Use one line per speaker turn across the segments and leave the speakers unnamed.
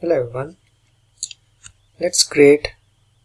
Hello everyone. Let's create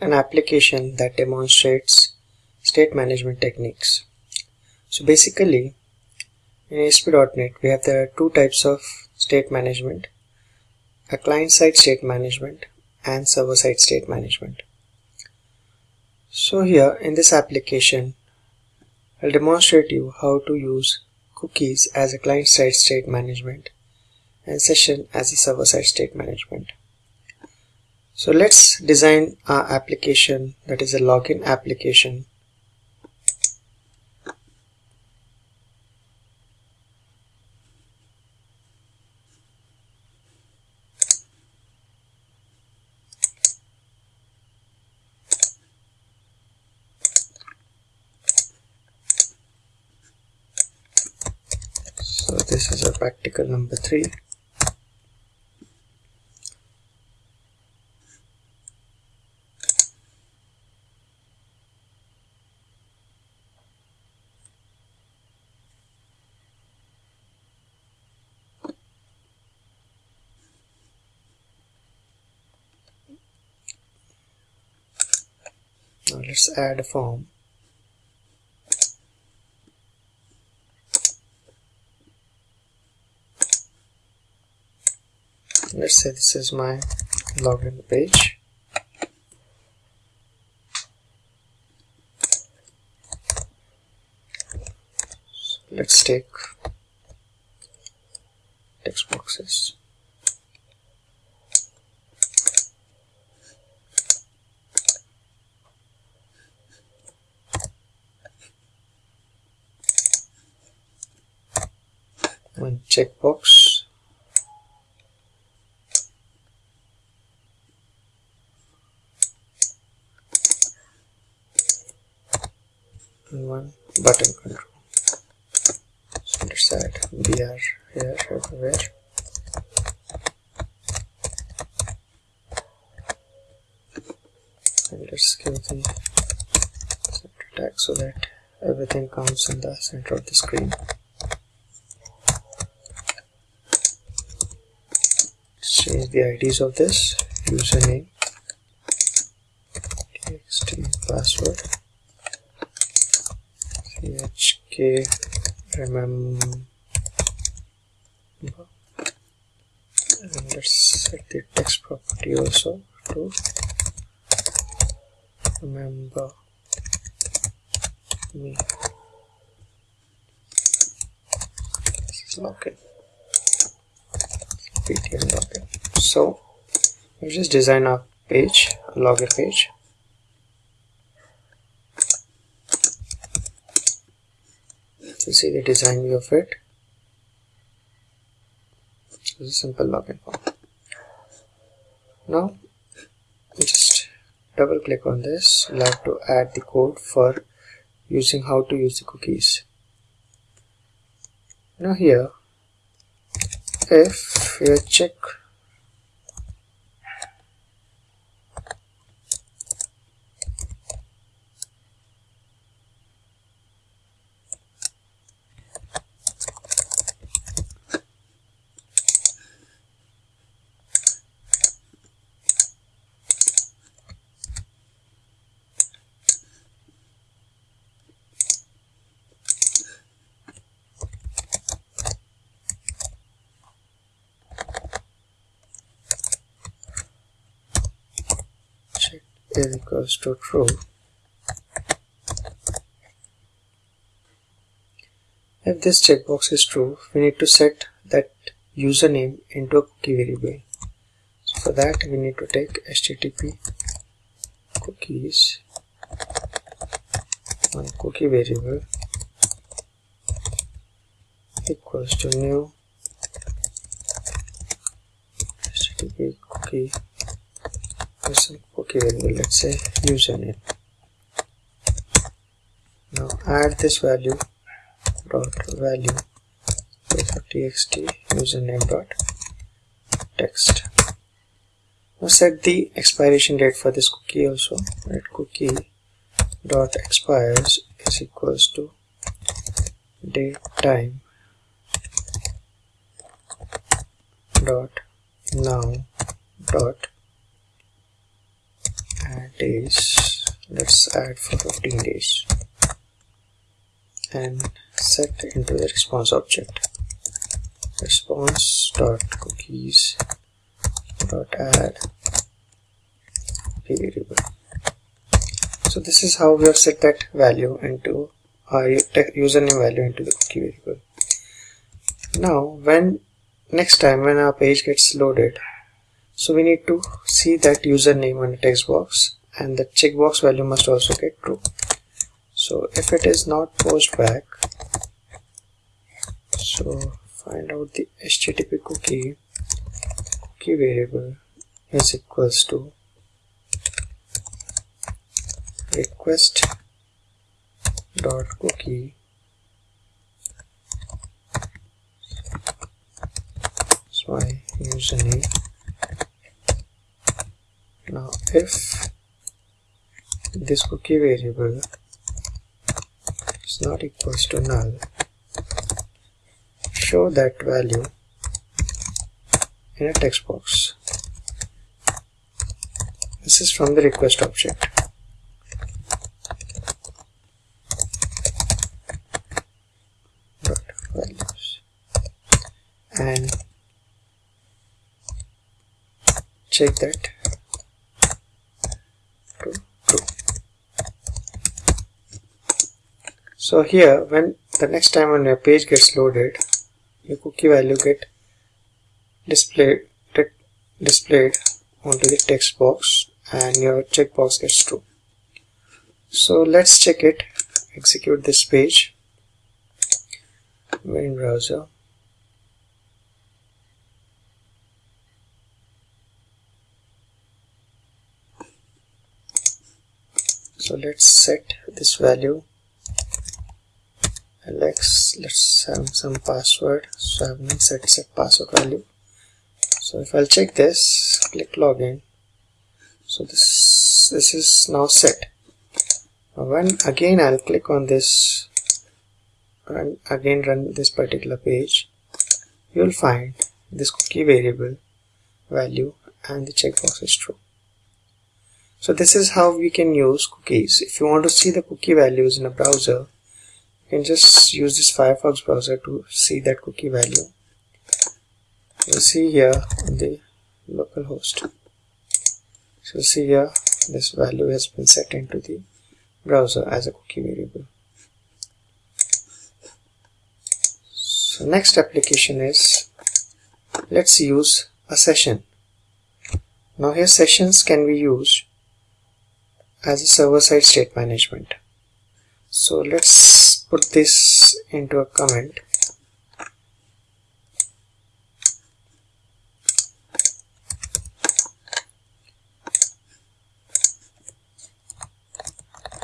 an application that demonstrates state management techniques. So basically in ASP.NET we have there are two types of state management a client-side state management and server-side state management. So here in this application I'll demonstrate you how to use cookies as a client-side state management and session as a server-side state management. So let's design our application that is a login application so this is a practical number 3 now let's add a form let's say this is my login page. Let's take text boxes one checkbox. And one button control. So let's add br here everywhere. And let's give the center tag so that everything comes in the center of the screen change the IDs of this username. Txt password. Chk remember and let's set the text property also to remember me. This is login btn login so we just design a page a login page. You see the design view of it. It's a simple login form. Now just double click on this. We'll have to add the code for using how to use the cookies. Now here if you check check is equals to true. If this checkbox is true we need to set that username into a cookie variable. So for that we need to take http cookies one cookie variable equals to new http cookie cookie variable let's say username now add this value dot value with txt username dot text. Now set the expiration date for this cookie also. Right cookie dot expires is equals to date time dot now dot add days. Let's add for 15 days. And set into the response object. Response dot cookies dot add variable. So this is how we have set that value into uh, our username value into the cookie variable. Now when next time when our page gets loaded so we need to see that username on the text box and the checkbox value must also get true. So if it is not post back so find out the http cookie cookie variable is equals to request dot cookie. Is my username if this cookie variable is not equals to null. Show that value in a text box. This is from the request object. Values. And check that true true so here when the next time when your page gets loaded your cookie value get displayed displayed onto the text box and your checkbox gets true. So let's check it execute this page. In browser. So let's set this value alex let's have some password. So I have not set set password value. So if I'll check this click login. So this this is now set. When again I'll click on this and again run this particular page you'll find this cookie variable value and the checkbox is true. So this is how we can use cookies. If you want to see the cookie values in a browser, you can just use this Firefox browser to see that cookie value. You'll see here on the localhost. So see here this value has been set into the browser as a cookie variable. So next application is let's use a session. Now here sessions can be used as a server-side state management. So let's put this into a comment.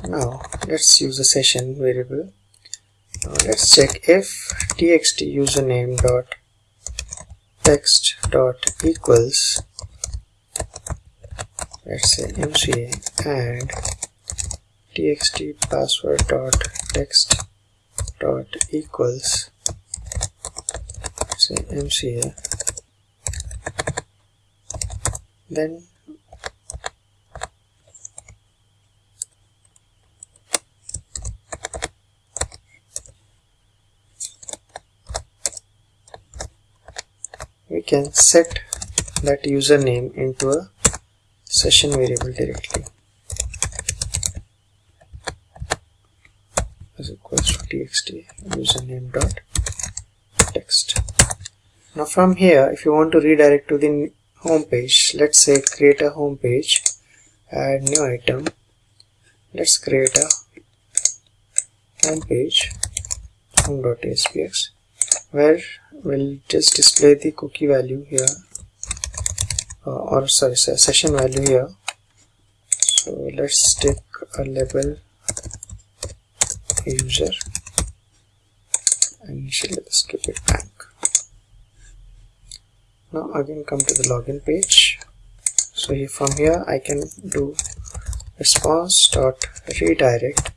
Now let's use a session variable. Now let's check if txt username dot text dot equals let's say mca and txt password dot text dot equals say mca then we can set that username into a session variable directly is equals to txt username dot text. Now from here if you want to redirect to the home page let's say create a home page add new item. Let's create a home page home.aspx where we'll just display the cookie value here uh, or sorry session value here. So let's take a label user and initially let's keep it blank now again come to the login page. So here from here I can do response dot redirect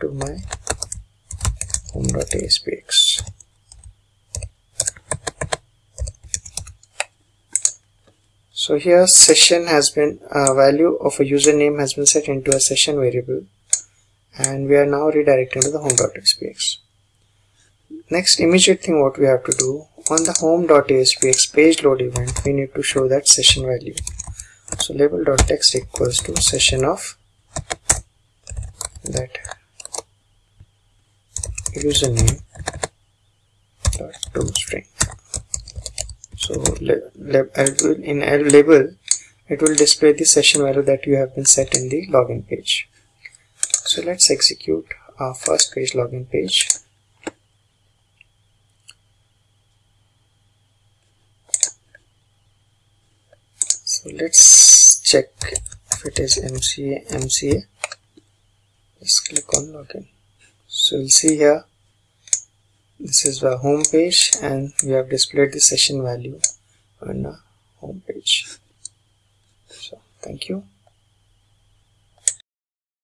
to my home.aspx so here session has been uh, value of a username has been set into a session variable and we are now redirecting to the home.aspx next immediate thing what we have to do on the home.aspx page load event we need to show that session value. So label.text equals to session of that username dot to string. So in label it will display the session value that you have been set in the login page so let's execute our first page login page. So let's check if it is MCA MCA let's click on login. So you'll see here this is the home page and we have displayed the session value on the home page. So thank you